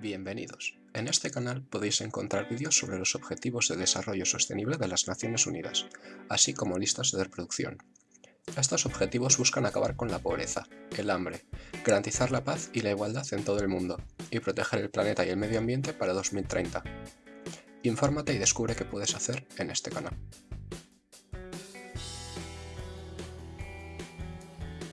Bienvenidos. En este canal podéis encontrar vídeos sobre los Objetivos de Desarrollo Sostenible de las Naciones Unidas, así como listas de reproducción. Estos objetivos buscan acabar con la pobreza, el hambre, garantizar la paz y la igualdad en todo el mundo, y proteger el planeta y el medio ambiente para 2030. Infórmate y descubre qué puedes hacer en este canal.